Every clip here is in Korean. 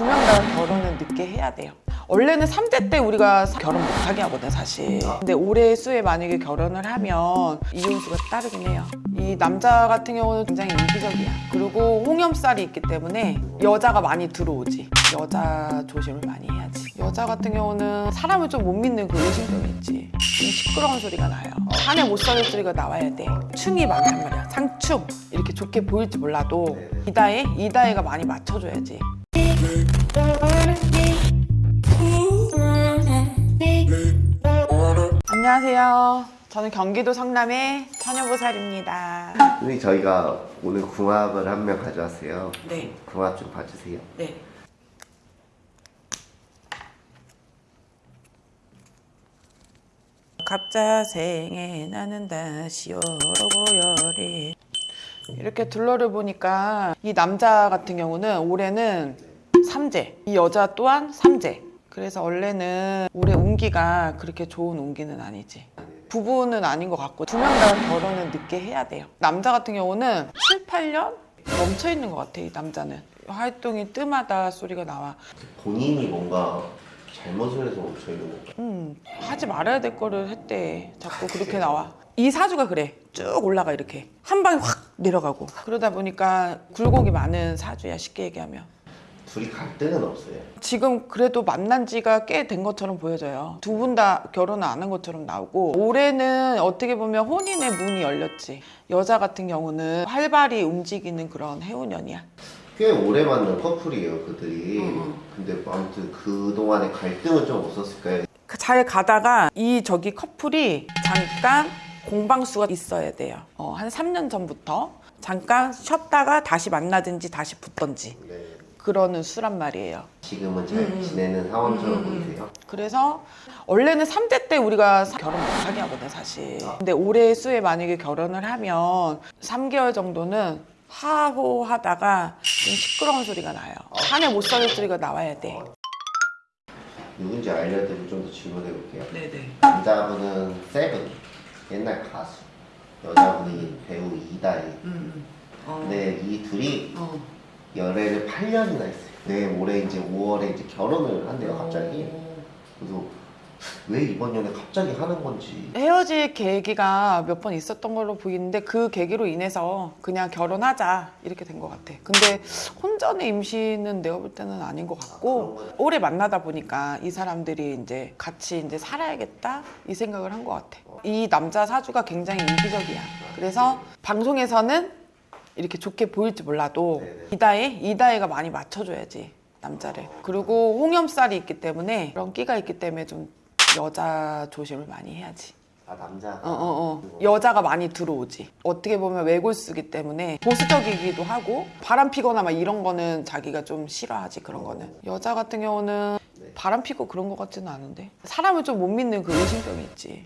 두 명 다 결혼은 늦게 해야 돼요. 원래는 3대 때 우리가 사- 결혼 못하게 하거든 사실. 근데 올해 수에 만약에 결혼을 하면 이혼수가 따르긴 해요. 이 남자 같은 경우는 굉장히 이기적이야. 그리고 홍염살이 있기 때문에 여자가 많이 들어오지. 여자 조심을 많이 해야지. 여자 같은 경우는 사람을 좀 못 믿는 그 의심병이 있지. 좀 시끄러운 소리가 나요. 산에 못 살릴 소리가 나와야 돼. 충이 많단 말이야. 상충 이렇게 좋게 보일지 몰라도 이다혜 이다혜가 많이 맞춰줘야지 안녕하세요. 저는 경기도 성남의 처녀보살입니다. 선생님 저희가 오늘 궁합을 한 명 가져왔어요. 네, 궁합 좀 봐주세요. 네. 갑자 생에 나는 다시 열어보여리 이렇게 둘러를 보니까 이 남자 같은 경우는 올해는 삼재 이 여자 또한 삼재 그래서 원래는 올해 운기가 그렇게 좋은 운기는 아니지 부부는 아닌 것 같고 두 명 다 결혼은 늦게 해야 돼요 남자 같은 경우는 7, 8년 멈춰 있는 것 같아 이 남자는 활동이 뜸하다 소리가 나와 본인이 뭔가 잘못을 해서 멈춰 있는 건가? 음, 하지 말아야 될 거를 했대. 자꾸 그렇게 나와. 이 사주가 그래. 쭉 올라가 이렇게. 한 방에 확 내려가고. 그러다 보니까 굴곡이 많은 사주야 쉽게 얘기하면. 둘이 갈등은 없어요. 지금 그래도 만난 지가 꽤 된 것처럼 보여져요. 두 분 다 결혼을 안 한 것처럼 나오고 올해는 어떻게 보면 혼인의 문이 열렸지. 여자 같은 경우는 활발히 움직이는 그런 해운년이야. 꽤 오래 만난 커플이에요 그들이. 근데 아무튼 그 동안에 갈등은 좀 없었을까요? 그잘 가다가 이 저기 커플이 잠깐 공방수가 있어야 돼요. 어, 한 3년 전부터 잠깐 쉬었다가 다시 만나든지 다시 붙던지 네. 그러는 수란 말이에요. 지금은 잘 지내는 상황처럼 보이세요? 그래서 원래는 3대 때 우리가 사- 결혼 못하게 하거든 사실. 근데 올해 수에 만약에 결혼을 하면 3개월 정도는 하호 하다가 좀 시끄러운 소리가 나요. 산에 못 살릴 소리가 나와야 돼. 누군지 알려드리고 좀 더 질문해 볼게요. 네네. 남자분은 세븐 옛날 가수 여자분이 배우 이다희 음. 어. 근데 이 둘이 어. 연애를 8년이나 했어요 네 올해 이제 5월에 이제 결혼을 한대요 갑자기 그래서 왜 이번 연애 갑자기 하는 건지 헤어질 계기가 몇 번 있었던 걸로 보이는데 그 계기로 인해서 그냥 결혼하자 이렇게 된 것 같아. 근데 혼전의 임신은 내가 볼 때는 아닌 것 같고 오래 만나다 보니까 이 사람들이 이제 같이 이제 살아야겠다 이 생각을 한 것 같아. 이 남자 사주가 굉장히 이기적이야. 그래서 방송에서는 이렇게 좋게 보일지 몰라도. 이다혜 이다혜가 많이 맞춰줘야지 남자를. 그리고 홍염살이 있기 때문에 그런 끼가 있기 때문에 좀 여자 조심을 많이 해야지. 아 남자가 어, 어, 어. 여자가 많이 들어오지. 어떻게 보면 외골수기 때문에 보수적이기도 하고 바람 피거나 막 이런 거는 자기가 좀 싫어하지 그런 거는. 여자 같은 경우는 바람 피고 그런 것 같지는 않은데 사람을 좀 못 믿는 그 의심병이 있지.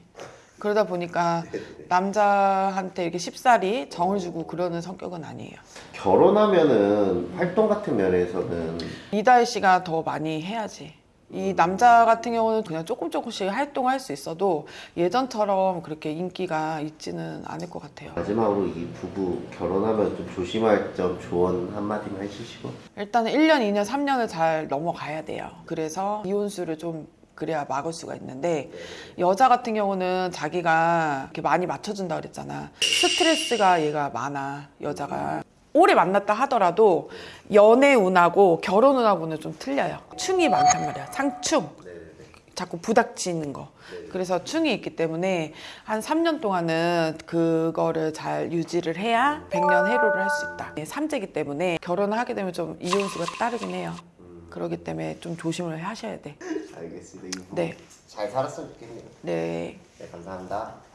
그러다 보니까 남자한테 이렇게 쉽사리 정을 주고 그러는 성격은 아니에요. 결혼하면은 활동 같은 면에서는 이다혜 씨가 더 많이 해야지. 이 남자 같은 경우는 그냥 조금 조금씩 활동할 수 있어도 예전처럼 그렇게 인기가 있지는 않을 것 같아요. 마지막으로 이 부부 결혼하면 좀 조심할 점 조언 한마디만 해주시고 일단은 1년, 2년, 3년을 잘 넘어가야 돼요. 그래서 이혼수를 좀 그래야 막을 수가 있는데 여자 같은 경우는 자기가 이렇게 많이 맞춰준다 그랬잖아. 스트레스가 얘가 많아 여자가. 오래 만났다 하더라도 연애 운하고 결혼 운하고는 좀 틀려요. 충이 많단 말이야. 상충. 자꾸 부닥치는 거. 그래서 충이 있기 때문에 한 3년 동안은 그거를 잘 유지를 해야 100년 해로를 할 수 있다. 삼재기 때문에 결혼을 하게 되면 좀 이혼수가 따르긴 해요. 그렇기 때문에 좀 조심을 하셔야 돼. 알겠습니다 네. 잘 살았으면 좋겠네요 네. 네 감사합니다